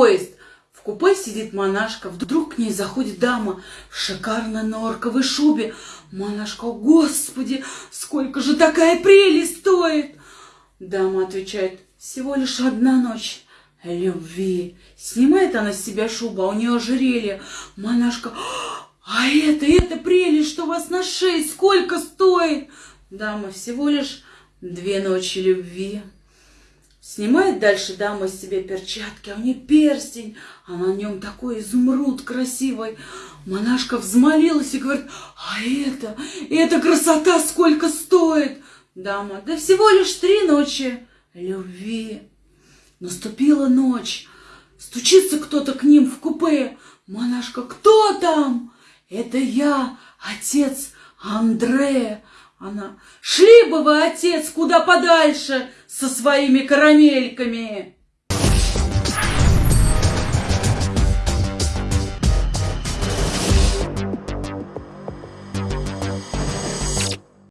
поезд. В купе сидит монашка, вдруг к ней заходит дама в шикарной норковой шубе. Монашка, «О, господи, сколько же такая прелесть стоит? Дама отвечает, всего лишь одна ночь любви. Снимает она с себя шубу, а у нее ожерелье. Монашка, а это, это прелесть, что у вас на шее, сколько стоит? Дама, всего лишь две ночи любви. Снимает дальше дама с себя перчатки, а у нее перстень, а на нем такой изумруд красивый. Монашка взмолилась и говорит, а это, эта красота сколько стоит? Дама, да всего лишь три ночи любви. Наступила ночь, стучится кто-то к ним в купе. Монашка, кто там? Это я, отец Андрея. Она, шли бы вы, отец, куда подальше со своими карамельками.